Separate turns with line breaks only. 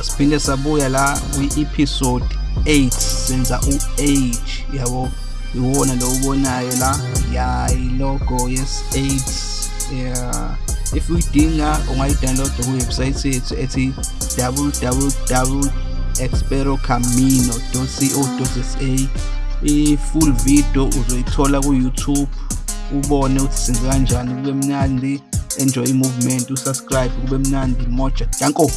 asiphinde sabuya la kwi-episode 8 senza u-age yabo iwona lo ubonayo la? Ya ilogo yes 8 yeah. If uyidinga ungayidownload kuwebsite yethu ethi www.experocamino.co.za i-full video uzoyithola ku-youtube. Ubone ukuthi senze kanjani kube mnandi. Enjoy i-movement usubscribe kube mnandi. Moja danko!